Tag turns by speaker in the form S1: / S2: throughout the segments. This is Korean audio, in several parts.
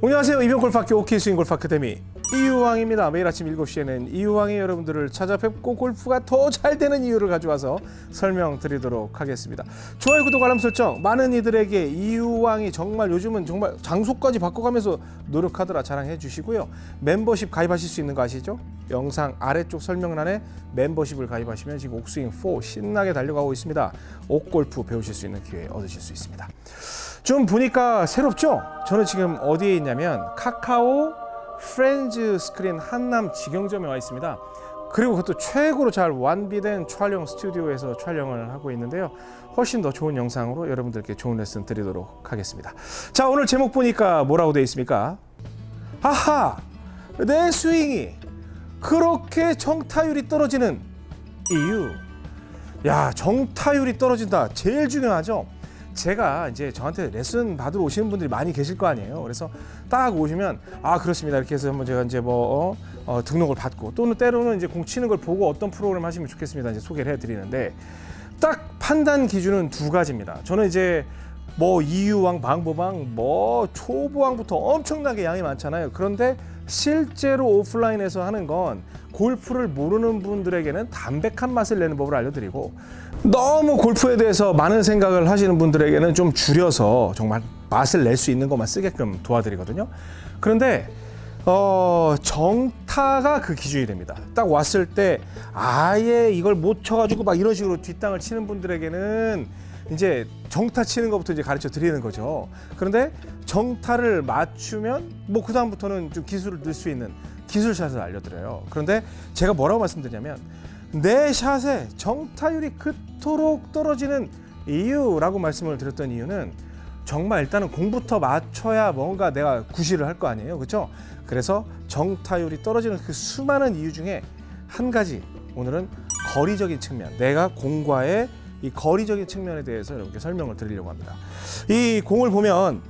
S1: 안녕하세요. 이병골프학교 OK 스윙 골프 아카데미 이유왕입니다. 매일 아침 7시에는 이유왕이 여러분들을 찾아뵙고 골프가 더 잘 되는 이유를 가져와서 설명드리도록 하겠습니다. 좋아요, 구독, 알람 설정 많은 이들에게 이유왕이 정말 요즘은 정말 장소까지 바꿔가면서 노력하더라 자랑해 주시고요. 멤버십 가입하실 수 있는 거 아시죠? 영상 아래쪽 설명란에 멤버십을 가입하시면 지금 옥스윙 4 신나게 달려가고 있습니다. 옥골프 배우실 수 있는 기회 얻으실 수 있습니다. 좀 보니까 새롭죠? 저는 지금 어디에 있냐면 카카오 프렌즈 스크린 한남 직영점에 와 있습니다. 그리고 그것도 최고로 잘 완비된 촬영 스튜디오에서 촬영을 하고 있는데요. 훨씬 더 좋은 영상으로 여러분들께 좋은 레슨 드리도록 하겠습니다. 자, 오늘 제목 보니까 뭐라고 되어 있습니까? 아하! 내 스윙이 그렇게 정타율이 떨어지는 이유. 야, 정타율이 떨어진다. 제일 중요하죠. 제가 이제 저한테 레슨 받으러 오시는 분들이 많이 계실 거 아니에요. 그래서 딱 오시면 아 그렇습니다 이렇게 해서 한번 제가 이제 뭐 어, 어, 등록을 받고 또는 때로는 이제 공 치는 걸 보고 어떤 프로그램 하시면 좋겠습니다 이제 소개를 해드리는데 딱 판단 기준은 두 가지입니다. 저는 이제 뭐 이유왕, 방보왕, 뭐 초보왕부터 엄청나게 양이 많잖아요. 그런데 실제로 오프라인에서 하는 건 골프를 모르는 분들에게는 담백한 맛을 내는 법을 알려드리고 너무 골프에 대해서 많은 생각을 하시는 분들에게는 좀 줄여서 정말 맛을 낼 수 있는 것만 쓰게끔 도와드리거든요. 그런데 어, 정타가 그 기준이 됩니다. 딱 왔을 때 아예 이걸 못 쳐가지고 막 이런 식으로 뒷땅을 치는 분들에게는 이제 정타 치는 것부터 이제 가르쳐 드리는 거죠. 그런데 정타를 맞추면 뭐 그 다음부터는 좀 기술을 늘 수 있는 기술샷을 알려드려요. 그런데 제가 뭐라고 말씀드냐면 내 샷에 정타율이 그토록 떨어지는 이유라고 말씀을 드렸던 이유는 정말 일단은 공부터 맞춰야 뭔가 내가 구실을 할 거 아니에요. 그렇죠? 그래서 정타율이 떨어지는 그 수많은 이유 중에 한 가지 오늘은 거리적인 측면 내가 공과의 이 거리적인 측면에 대해서 여러분께 설명을 드리려고 합니다. 이 공을 보면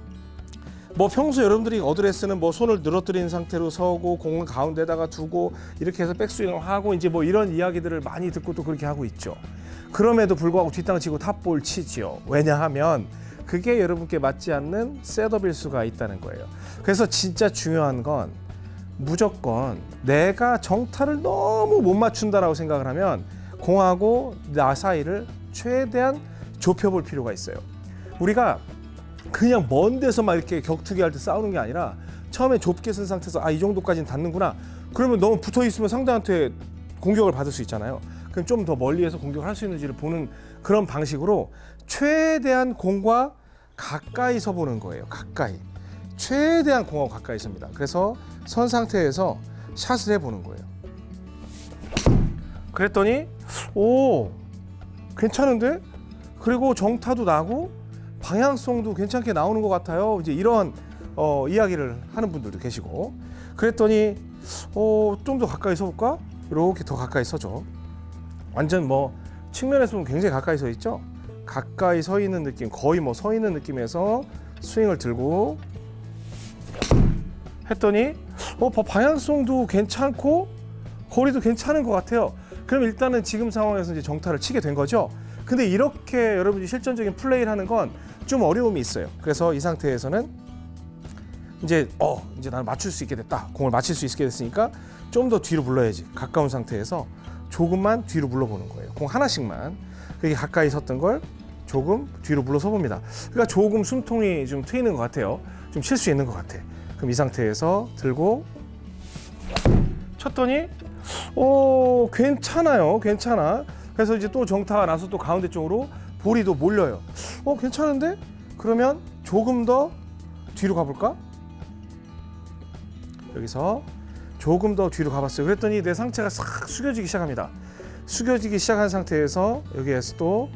S1: 뭐 평소 여러분들이 어드레스는 뭐 손을 늘어뜨린 상태로 서고 공을 가운데다가 두고 이렇게 해서 백스윙을 하고 이제 뭐 이런 이야기들을 많이 듣고 또 그렇게 하고 있죠. 그럼에도 불구하고 뒷땅 치고 탑볼 치지요. 왜냐하면 그게 여러분께 맞지 않는 셋업일 수가 있다는 거예요. 그래서 진짜 중요한 건 무조건 내가 정타를 너무 못 맞춘다라고 생각을 하면 공하고 나 사이를 최대한 좁혀볼 필요가 있어요. 우리가 그냥 먼 데서 막 이렇게 격투기 할 때 싸우는 게 아니라 처음에 좁게 쓴 상태에서 아 이 정도까지는 닿는구나. 그러면 너무 붙어 있으면 상대한테 공격을 받을 수 있잖아요. 그럼 좀 더 멀리에서 공격을 할 수 있는지를 보는 그런 방식으로 최대한 공과 가까이 서 보는 거예요. 가까이. 최대한 공하고 가까이 섭니다. 그래서 선 상태에서 샷을 해보는 거예요. 그랬더니 오 괜찮은데? 그리고 정타도 나고 방향성도 괜찮게 나오는 것 같아요. 이제 이런 어, 이야기를 하는 분들도 계시고 그랬더니 어, 좀 더 가까이 서볼까? 이렇게 더 가까이 서죠. 완전 뭐 측면에서 보면 굉장히 가까이 서 있죠. 가까이 서 있는 느낌, 거의 뭐 서 있는 느낌에서 스윙을 들고 했더니 어, 방향성도 괜찮고 거리도 괜찮은 것 같아요. 그럼 일단은 지금 상황에서 이제 정타를 치게 된 거죠. 근데 이렇게 여러분이 실전적인 플레이를 하는 건 좀 어려움이 있어요. 그래서 이 상태에서는 이제 어 이제 나는 맞출 수 있게 됐다. 공을 맞힐 수 있게 됐으니까 좀 더 뒤로 물러야지. 가까운 상태에서 조금만 뒤로 물러보는 거예요. 공 하나씩만. 그게 가까이 섰던 걸 조금 뒤로 물러서 봅니다. 그러니까 조금 숨통이 좀 트이는 것 같아요. 좀 칠 수 있는 것 같아. 그럼 이 상태에서 들고 쳤더니 어 괜찮아요. 괜찮아. 그래서 이제 또 정타가 나서 또 가운데 쪽으로 또 몰려요. 어 괜찮은데? 그러면 조금 더 뒤로 가볼까? 여기서 조금 더 뒤로 가봤어요. 그랬더니 내 상체가 싹 숙여지기 시작합니다. 숙여지기 시작한 상태에서 여기에서 또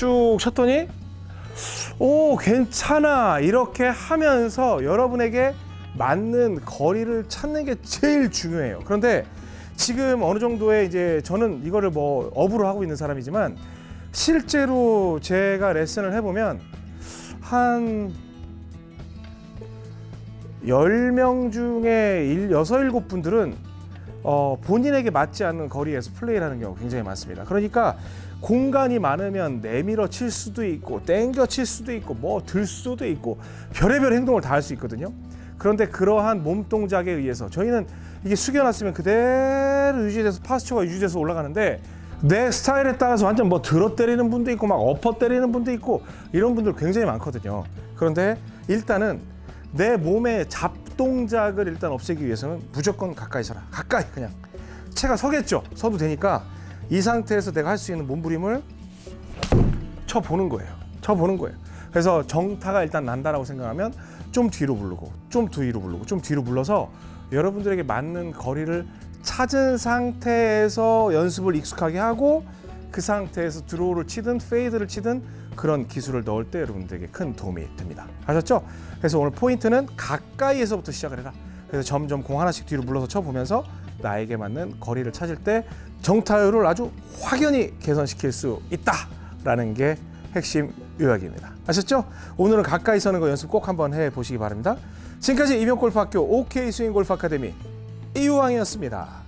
S1: 쭉 쳤더니 오 괜찮아 이렇게 하면서 여러분에게 맞는 거리를 찾는 게 제일 중요해요. 그런데 지금 어느 정도의 이제 저는 이거를 뭐 업으로 하고 있는 사람이지만 실제로 제가 레슨을 해보면 한 10명 중에 1, 6, 7분들은 어, 본인에게 맞지 않는 거리에서 플레이를 하는 경우가 굉장히 많습니다. 그러니까 공간이 많으면 내밀어 칠 수도 있고 땡겨 칠 수도 있고 뭐 들 수도 있고 별의별 행동을 다 할 수 있거든요. 그런데 그러한 몸 동작에 의해서 저희는 이게 숙여놨으면 그대로 유지돼서 파스처가 유지돼서 올라가는데 내 스타일에 따라서 완전 뭐 들어 때리는 분도 있고 막 엎어 때리는 분도 있고 이런 분들 굉장히 많거든요. 그런데 일단은 내 몸의 잡동작을 일단 없애기 위해서는 무조건 가까이 서라. 가까이 그냥 채가 서겠죠. 서도 되니까 이 상태에서 내가 할 수 있는 몸부림을 쳐 보는 거예요. 쳐 보는 거예요. 그래서 정타가 일단 난다라고 생각하면 좀 뒤로 무르고 좀 뒤로 무르고 좀 뒤로 물러서 여러분들에게 맞는 거리를 찾은 상태에서 연습을 익숙하게 하고 그 상태에서 드로우를 치든 페이드를 치든 그런 기술을 넣을 때 여러분들에게 큰 도움이 됩니다. 아셨죠? 그래서 오늘 포인트는 가까이에서부터 시작을 해라. 그래서 점점 공 하나씩 뒤로 불러서 쳐보면서 나에게 맞는 거리를 찾을 때 정타율을 아주 확연히 개선시킬 수 있다라는 게 핵심 요약입니다. 아셨죠? 오늘은 가까이 서는 거 연습 꼭 한번 해보시기 바랍니다. 지금까지 이병골프학교 OK 스윙골프 아카데미 이우왕이었습니다.